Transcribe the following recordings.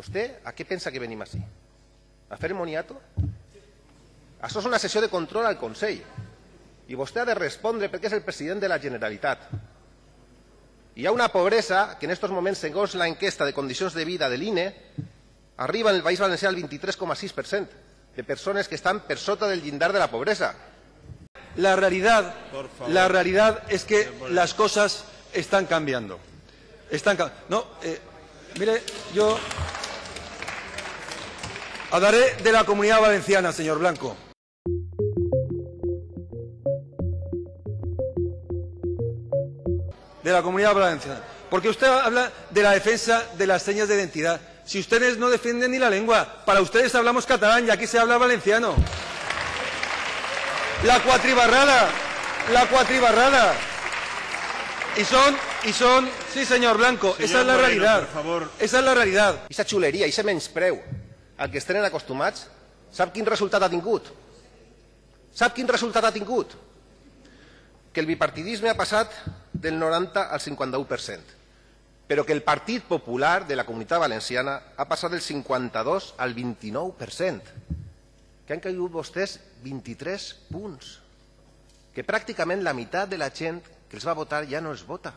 Vostè a què pensa que venim així? A fer moniato? Això és una sessió de control al Consell. I vostè ha de respondre perquè és el president de la Generalitat. Hi ha una pobresa que en aquests moments, segons la enquesta de condicions de vida de l'INE, arriba en el País Valencià al 23,6% de persones que estan per sota del llindar de la pobresa. La realidad, la realidad es que las cosas están cambiando. Están no, eh, mire, yo hablaré de la comunidad valenciana, señor Blanco. De la comunidad valenciana. Porque usted habla de la defensa de las señas de identidad. Si ustedes no defienden ni la lengua, para ustedes hablamos catalán y aquí se habla valenciano. La cuatribarrada, la cuatribarrada. Y son, y son, sí señor Blanco, Señor esa es la Moreno, realidad. por favor. Esa es la realidad. Aquesta xuleria, aquest menyspreu al que es tenen acostumats, sap quin resultat ha tingut? Sap quin resultat ha tingut? Que el bipartidisme ha passat del 90 al 51%, però que el Partit Popular de la Comunitat Valenciana ha passat del 52 al 29%, que han caigut vostès 23 punts, que pràcticament la meitat de la gent que els va votar ja no els vota.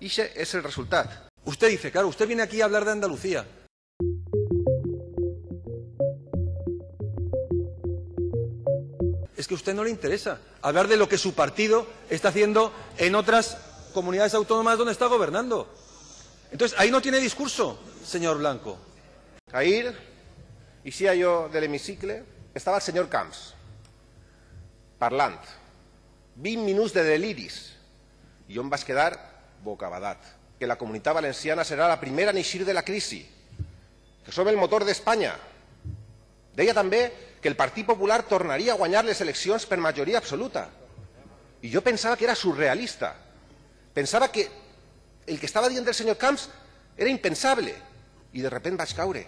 I és el resultat. Usted dice, claro, usted viene aquí a hablar de Andalucía. Es que a usted no le interesa hablar de lo que su partido está haciendo en otras comunidades autónomas donde está gobernando. Entonces, ahí no tiene discurso, señor Blanco. Ahir, eixia jo de l'hemicicle, estava el senyor Camps, parlant. 20 minuts de deliris. I jo em vaig quedar bocabadat. Que la comunitat valenciana serà la primera en eixir de la crisi. Que som el motor d'Espanya. Deia també que el Partit Popular tornaria a guanyar les eleccions per majoria absoluta. I jo pensava que era surrealista. Pensava que el que estava dient el senyor Camps era impensable. I de repent vaig caure.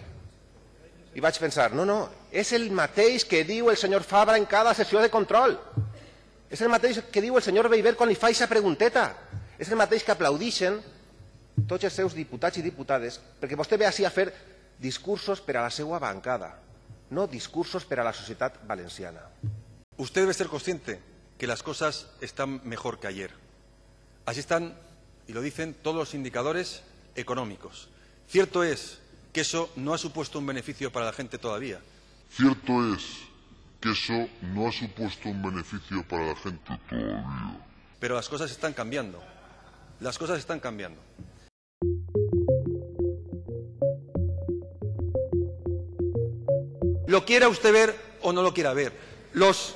I vaig pensar, no, no, és el mateix que diu el senyor Fabra en cada sessió de control. És el mateix que diu el senyor Beiber quan li fa aquesta pregunteta. És el mateix que aplaudixen tots els seus diputats i diputades perquè vostè ve així a fer discursos per a la seva bancada, no discursos per a la societat valenciana. Usted debe ser consciente que las cosas están mejor que ayer. Así están, y lo dicen todos los indicadores económicos. Cierto es que eso no ha supuesto un beneficio para la gente todavía. Cierto es que eso no ha supuesto un beneficio para la gente todavía. Pero las cosas están cambiando. Las cosas están cambiando. Lo quiera usted ver o no lo quiera ver. Los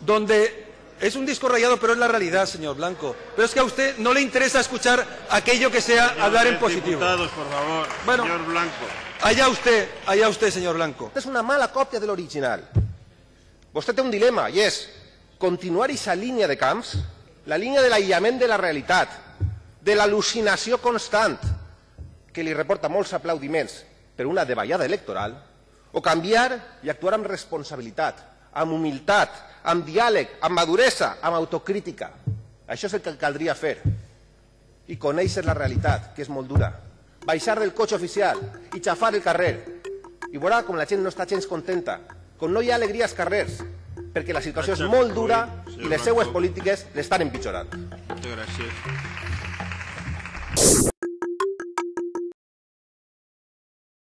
donde es un disco rayado, pero es la realidad, señor Blanco. Pero es que a usted no le interesa escuchar aquello que sea hablar en positivo. Diputados, por favor. Bueno. Señor Blanco. Allá usted, allá usted, señor Blanco. És una mala còpia de l'original. Vostè té un dilema, i és continuar aquesta línia de camps, la línia de l'aïllament de la realitat, de l'al·lucinació constant, que li reporta molts aplaudiments per una davallada electoral, o canviar i actuar amb responsabilitat, amb humilitat, amb diàleg, amb maduresa, amb autocrítica. Això és el que caldria fer. I conèixer la realitat, que és molt dura. Baixar del cotxe oficial i xafar el carrer. I veurà com la gent no està gens contenta, com no hi ha alegria als carrers, perquè la situació és molt dura i les seues polítiques l'estan empitjorant. Muchas gracias.